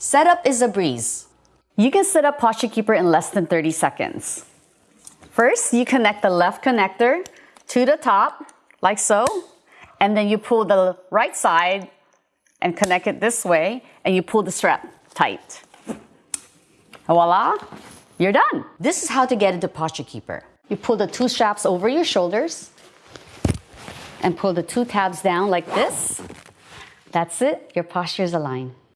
Setup is a breeze. You can set up Posture Keeper in less than 30 seconds. First, you connect the left connector to the top, like so, and then you pull the right side and connect it this way, and you pull the strap tight. Voila, you're done. This is how to get into Posture Keeper. You pull the two straps over your shoulders and pull the two tabs down like this. That's it, your posture is aligned.